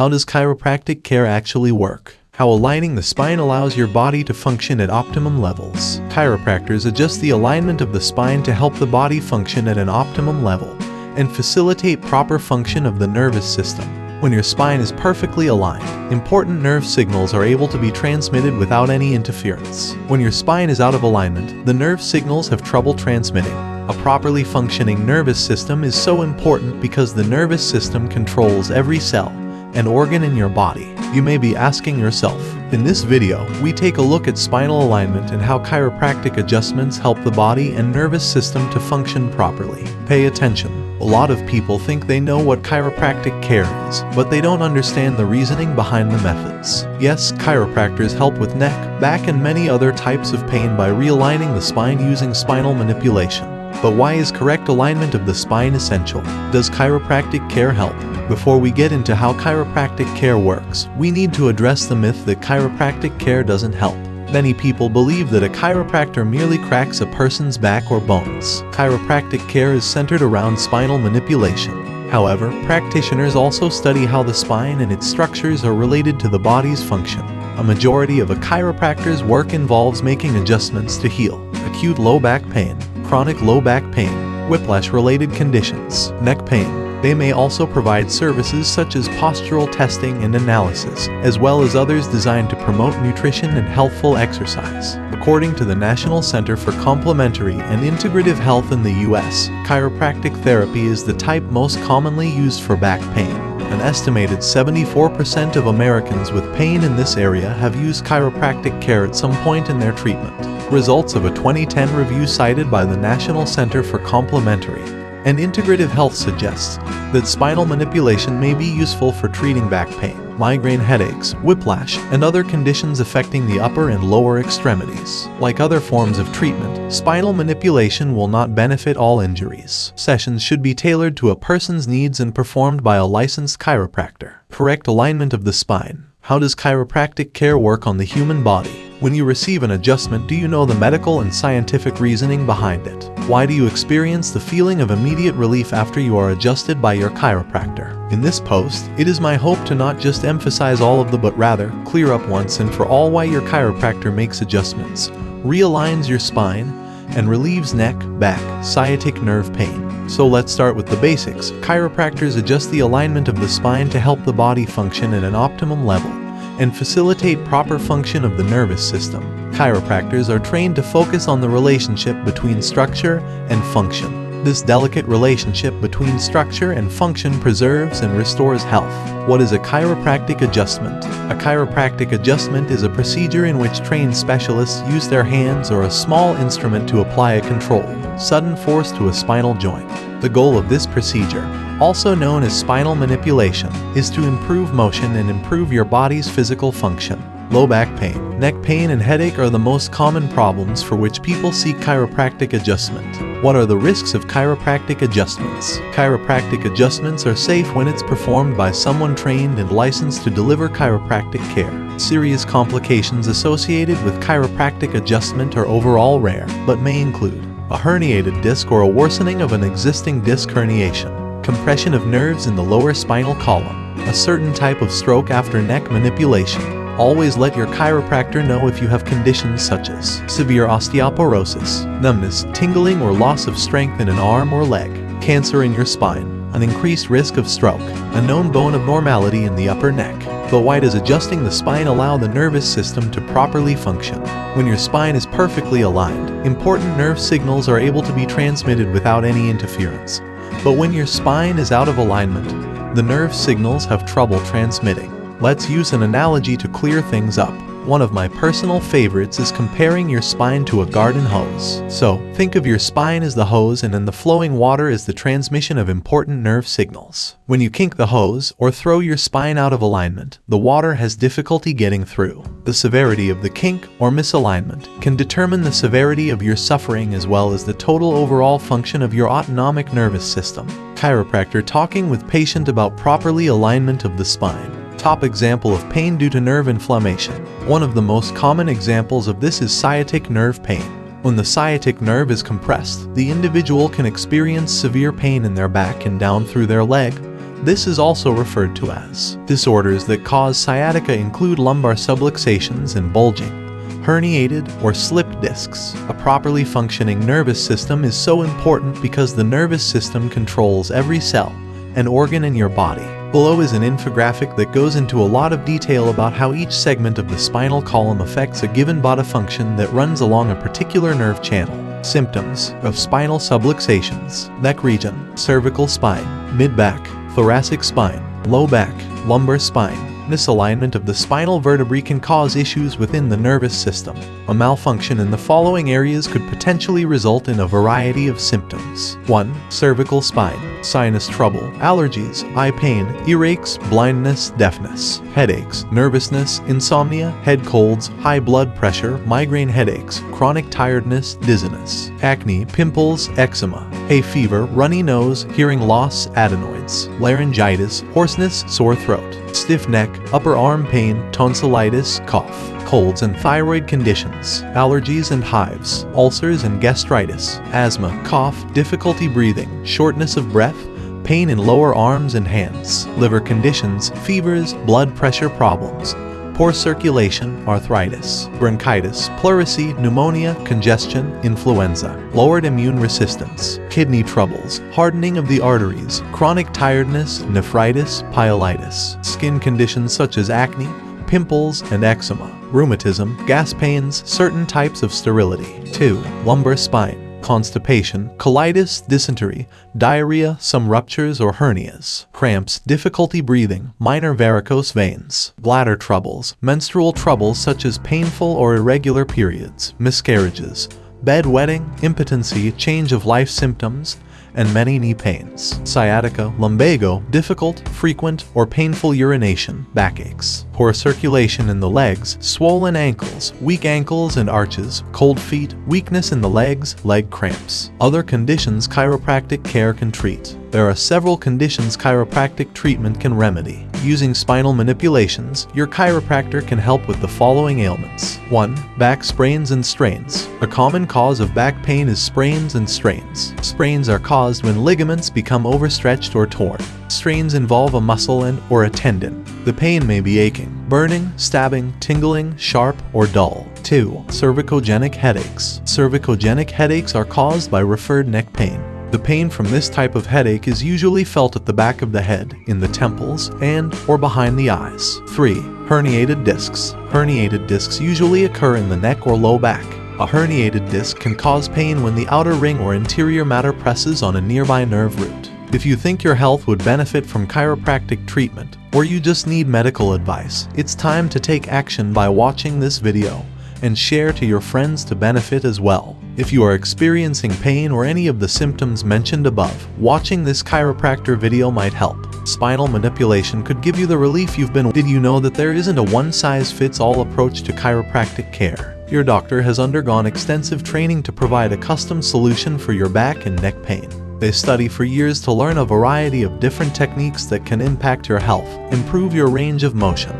How does chiropractic care actually work? How aligning the spine allows your body to function at optimum levels. Chiropractors adjust the alignment of the spine to help the body function at an optimum level and facilitate proper function of the nervous system. When your spine is perfectly aligned, important nerve signals are able to be transmitted without any interference. When your spine is out of alignment, the nerve signals have trouble transmitting. A properly functioning nervous system is so important because the nervous system controls every cell, and organ in your body. You may be asking yourself, in this video, we take a look at spinal alignment and how chiropractic adjustments help the body and nervous system to function properly. Pay attention. A lot of people think they know what chiropractic care is, but they don't understand the reasoning behind the methods. Yes, chiropractors help with neck, back and many other types of pain by realigning the spine using spinal manipulation. But why is correct alignment of the spine essential? Does chiropractic care help? Before we get into how chiropractic care works, we need to address the myth that chiropractic care doesn't help. Many people believe that a chiropractor merely cracks a person's back or bones. Chiropractic care is centered around spinal manipulation. However, practitioners also study how the spine and its structures are related to the body's function. A majority of a chiropractor's work involves making adjustments to heal acute low back pain, chronic low back pain, whiplash-related conditions, neck pain, they may also provide services such as postural testing and analysis, as well as others designed to promote nutrition and healthful exercise. According to the National Center for Complementary and Integrative Health in the U.S., chiropractic therapy is the type most commonly used for back pain. An estimated 74% of Americans with pain in this area have used chiropractic care at some point in their treatment. Results of a 2010 review cited by the National Center for Complementary and integrative health suggests that spinal manipulation may be useful for treating back pain, migraine headaches, whiplash, and other conditions affecting the upper and lower extremities. Like other forms of treatment, spinal manipulation will not benefit all injuries. Sessions should be tailored to a person's needs and performed by a licensed chiropractor. Correct alignment of the spine. How does chiropractic care work on the human body? When you receive an adjustment, do you know the medical and scientific reasoning behind it? Why do you experience the feeling of immediate relief after you are adjusted by your chiropractor? In this post, it is my hope to not just emphasize all of the but rather clear up once and for all why your chiropractor makes adjustments, realigns your spine, and relieves neck, back, sciatic nerve pain. So let's start with the basics. Chiropractors adjust the alignment of the spine to help the body function at an optimum level and facilitate proper function of the nervous system. Chiropractors are trained to focus on the relationship between structure and function. This delicate relationship between structure and function preserves and restores health. What is a chiropractic adjustment? A chiropractic adjustment is a procedure in which trained specialists use their hands or a small instrument to apply a controlled, sudden force to a spinal joint. The goal of this procedure, also known as spinal manipulation, is to improve motion and improve your body's physical function. Low back pain, neck pain, and headache are the most common problems for which people seek chiropractic adjustment. What are the risks of chiropractic adjustments? Chiropractic adjustments are safe when it's performed by someone trained and licensed to deliver chiropractic care. Serious complications associated with chiropractic adjustment are overall rare, but may include a herniated disc or a worsening of an existing disc herniation, compression of nerves in the lower spinal column, a certain type of stroke after neck manipulation, Always let your chiropractor know if you have conditions such as severe osteoporosis, numbness, tingling or loss of strength in an arm or leg, cancer in your spine, an increased risk of stroke, a known bone abnormality in the upper neck. But why does adjusting the spine allow the nervous system to properly function? When your spine is perfectly aligned, important nerve signals are able to be transmitted without any interference. But when your spine is out of alignment, the nerve signals have trouble transmitting. Let's use an analogy to clear things up. One of my personal favorites is comparing your spine to a garden hose. So, think of your spine as the hose and then the flowing water is the transmission of important nerve signals. When you kink the hose or throw your spine out of alignment, the water has difficulty getting through. The severity of the kink or misalignment can determine the severity of your suffering as well as the total overall function of your autonomic nervous system. Chiropractor talking with patient about properly alignment of the spine top example of pain due to nerve inflammation. One of the most common examples of this is sciatic nerve pain. When the sciatic nerve is compressed, the individual can experience severe pain in their back and down through their leg, This is also referred to as. Disorders that cause sciatica include lumbar subluxations and bulging, herniated or slipped discs. A properly functioning nervous system is so important because the nervous system controls every cell and organ in your body. Below is an infographic that goes into a lot of detail about how each segment of the spinal column affects a given body function that runs along a particular nerve channel. Symptoms of spinal subluxations, neck region, cervical spine, mid-back, thoracic spine, low back, lumbar spine, misalignment of the spinal vertebrae can cause issues within the nervous system. A malfunction in the following areas could potentially result in a variety of symptoms. 1. Cervical spine, sinus trouble, allergies, eye pain, earaches, blindness, deafness, headaches, nervousness, insomnia, head colds, high blood pressure, migraine headaches, chronic tiredness, dizziness, acne, pimples, eczema, hay fever, runny nose, hearing loss, adenoids, laryngitis, hoarseness, sore throat, stiff neck, upper arm pain, tonsillitis, cough, colds and thyroid conditions, allergies and hives, ulcers and gastritis, asthma, cough, difficulty breathing, shortness of breath, pain in lower arms and hands, liver conditions, fevers, blood pressure problems, poor circulation, arthritis, bronchitis, pleurisy, pneumonia, congestion, influenza, lowered immune resistance, kidney troubles, hardening of the arteries, chronic tiredness, nephritis, pyelitis, skin conditions such as acne, pimples, and eczema, rheumatism, gas pains, certain types of sterility. 2. Lumbar spine constipation, colitis, dysentery, diarrhea, some ruptures or hernias, cramps, difficulty breathing, minor varicose veins, bladder troubles, menstrual troubles such as painful or irregular periods, miscarriages, bedwetting, impotency, change of life symptoms, and many knee pains, sciatica, lumbago, difficult, frequent, or painful urination, backaches, poor circulation in the legs, swollen ankles, weak ankles and arches, cold feet, weakness in the legs, leg cramps. Other conditions chiropractic care can treat. There are several conditions chiropractic treatment can remedy. Using spinal manipulations, your chiropractor can help with the following ailments. 1. Back sprains and strains. A common cause of back pain is sprains and strains. Sprains are caused when ligaments become overstretched or torn. Strains involve a muscle and or a tendon. The pain may be aching, burning, stabbing, tingling, sharp, or dull. 2. Cervicogenic headaches. Cervicogenic headaches are caused by referred neck pain. The pain from this type of headache is usually felt at the back of the head, in the temples, and or behind the eyes. 3. Herniated discs. Herniated discs usually occur in the neck or low back. A herniated disc can cause pain when the outer ring or interior matter presses on a nearby nerve root. If you think your health would benefit from chiropractic treatment, or you just need medical advice, it's time to take action by watching this video and share to your friends to benefit as well. If you are experiencing pain or any of the symptoms mentioned above, watching this chiropractor video might help. Spinal manipulation could give you the relief you've been Did you know that there isn't a one-size-fits-all approach to chiropractic care? Your doctor has undergone extensive training to provide a custom solution for your back and neck pain. They study for years to learn a variety of different techniques that can impact your health, improve your range of motion,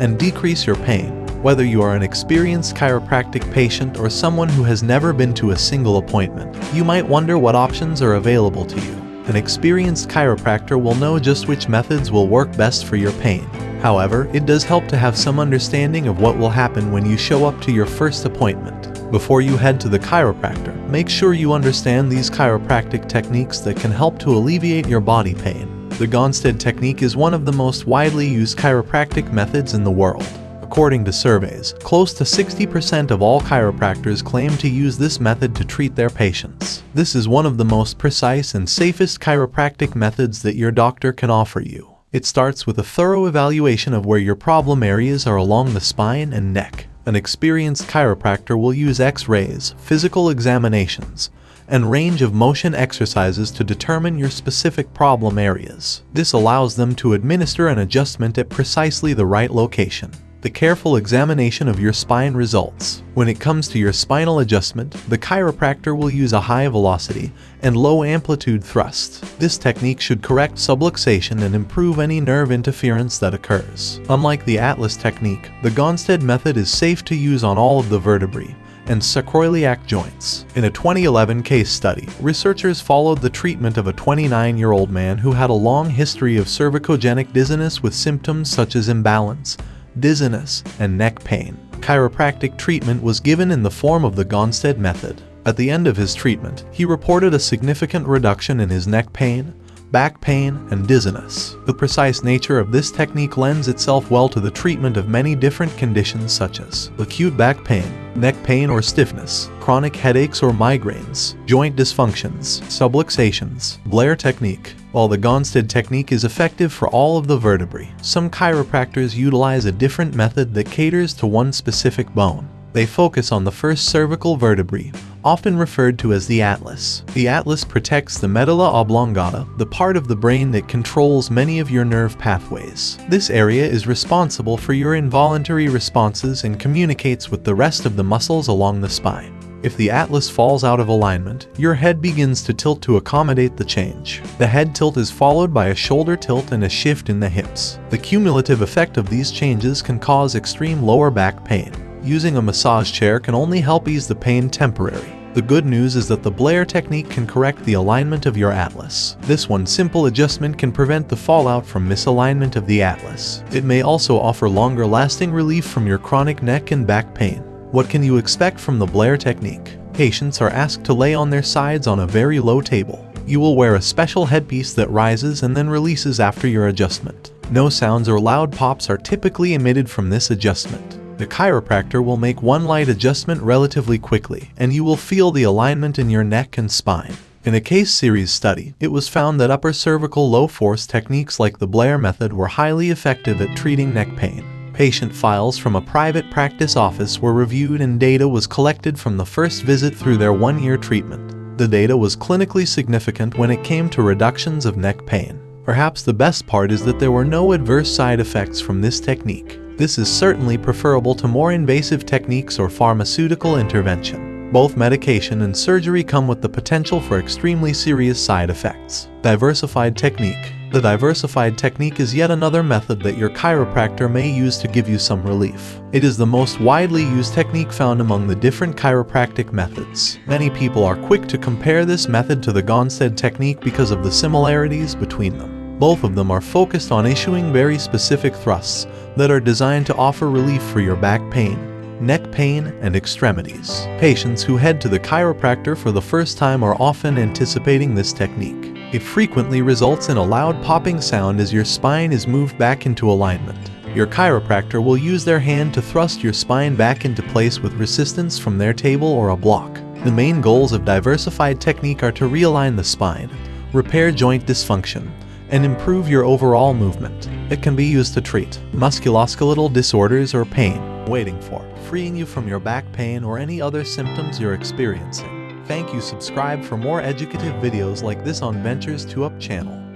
and decrease your pain. Whether you are an experienced chiropractic patient or someone who has never been to a single appointment, you might wonder what options are available to you. An experienced chiropractor will know just which methods will work best for your pain. However, it does help to have some understanding of what will happen when you show up to your first appointment. Before you head to the chiropractor, make sure you understand these chiropractic techniques that can help to alleviate your body pain. The Gonstead technique is one of the most widely used chiropractic methods in the world. According to surveys, close to 60% of all chiropractors claim to use this method to treat their patients. This is one of the most precise and safest chiropractic methods that your doctor can offer you. It starts with a thorough evaluation of where your problem areas are along the spine and neck. An experienced chiropractor will use x-rays, physical examinations, and range of motion exercises to determine your specific problem areas. This allows them to administer an adjustment at precisely the right location the careful examination of your spine results. When it comes to your spinal adjustment, the chiropractor will use a high velocity and low amplitude thrust. This technique should correct subluxation and improve any nerve interference that occurs. Unlike the Atlas technique, the Gonstead method is safe to use on all of the vertebrae and sacroiliac joints. In a 2011 case study, researchers followed the treatment of a 29-year-old man who had a long history of cervicogenic dizziness with symptoms such as imbalance, dizziness, and neck pain. Chiropractic treatment was given in the form of the Gonstead method. At the end of his treatment, he reported a significant reduction in his neck pain, back pain, and dizziness. The precise nature of this technique lends itself well to the treatment of many different conditions such as acute back pain, neck pain or stiffness, chronic headaches or migraines, joint dysfunctions, subluxations, Blair technique. While the Gonstead technique is effective for all of the vertebrae, some chiropractors utilize a different method that caters to one specific bone. They focus on the first cervical vertebrae, often referred to as the atlas. The atlas protects the medulla oblongata, the part of the brain that controls many of your nerve pathways. This area is responsible for your involuntary responses and communicates with the rest of the muscles along the spine. If the atlas falls out of alignment, your head begins to tilt to accommodate the change. The head tilt is followed by a shoulder tilt and a shift in the hips. The cumulative effect of these changes can cause extreme lower back pain using a massage chair can only help ease the pain temporary. The good news is that the Blair technique can correct the alignment of your atlas. This one simple adjustment can prevent the fallout from misalignment of the atlas. It may also offer longer lasting relief from your chronic neck and back pain. What can you expect from the Blair technique? Patients are asked to lay on their sides on a very low table. You will wear a special headpiece that rises and then releases after your adjustment. No sounds or loud pops are typically emitted from this adjustment. The chiropractor will make one light adjustment relatively quickly, and you will feel the alignment in your neck and spine. In a case series study, it was found that upper cervical low force techniques like the Blair method were highly effective at treating neck pain. Patient files from a private practice office were reviewed and data was collected from the first visit through their one-year treatment. The data was clinically significant when it came to reductions of neck pain. Perhaps the best part is that there were no adverse side effects from this technique. This is certainly preferable to more invasive techniques or pharmaceutical intervention. Both medication and surgery come with the potential for extremely serious side effects. Diversified technique. The diversified technique is yet another method that your chiropractor may use to give you some relief. It is the most widely used technique found among the different chiropractic methods. Many people are quick to compare this method to the Gonstead technique because of the similarities between them. Both of them are focused on issuing very specific thrusts that are designed to offer relief for your back pain, neck pain, and extremities. Patients who head to the chiropractor for the first time are often anticipating this technique. It frequently results in a loud popping sound as your spine is moved back into alignment. Your chiropractor will use their hand to thrust your spine back into place with resistance from their table or a block. The main goals of diversified technique are to realign the spine, repair joint dysfunction, and improve your overall movement. It can be used to treat musculoskeletal disorders or pain, waiting for, freeing you from your back pain or any other symptoms you're experiencing. Thank you subscribe for more educative videos like this on Ventures 2 Up channel.